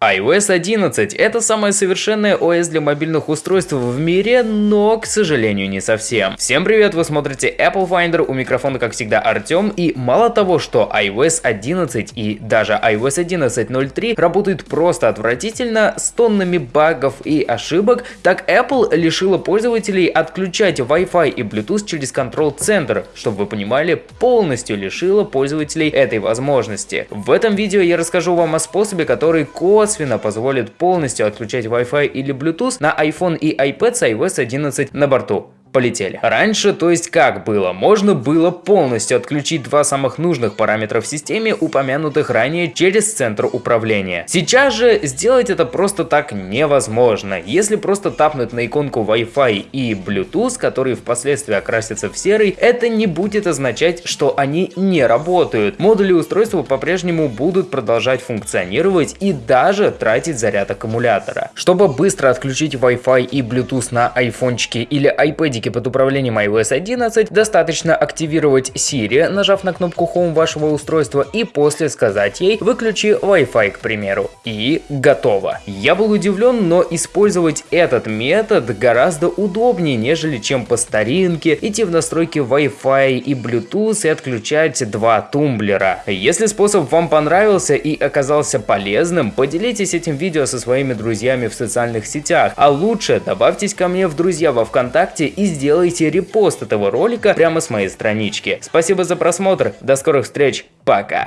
iOS 11 – это самое совершенное OS для мобильных устройств в мире, но, к сожалению, не совсем. Всем привет, вы смотрите Apple Finder, у микрофона, как всегда, Артем, и мало того, что iOS 11 и даже iOS 11.03 работают просто отвратительно, с тоннами багов и ошибок, так Apple лишила пользователей отключать Wi-Fi и Bluetooth через контрол-центр, чтобы вы понимали, полностью лишила пользователей этой возможности. В этом видео я расскажу вам о способе, который косвенно косвенно позволит полностью отключать Wi-Fi или Bluetooth на iPhone и iPad с iOS 11 на борту полетели. Раньше, то есть как было, можно было полностью отключить два самых нужных параметра в системе, упомянутых ранее через центр управления. Сейчас же сделать это просто так невозможно. Если просто тапнуть на иконку Wi-Fi и Bluetooth, которые впоследствии окрасятся в серый, это не будет означать, что они не работают. Модули устройства по-прежнему будут продолжать функционировать и даже тратить заряд аккумулятора. Чтобы быстро отключить Wi-Fi и Bluetooth на айфончике или iPad Видики под управлением iOS 11 достаточно активировать Siri, нажав на кнопку Home вашего устройства и после сказать ей «выключи Wi-Fi», к примеру. И готово. Я был удивлен, но использовать этот метод гораздо удобнее, нежели чем по старинке идти в настройки Wi-Fi и Bluetooth и отключать два тумблера. Если способ вам понравился и оказался полезным, поделитесь этим видео со своими друзьями в социальных сетях, а лучше добавьтесь ко мне в друзья во Вконтакте и сделайте репост этого ролика прямо с моей странички. Спасибо за просмотр, до скорых встреч, пока!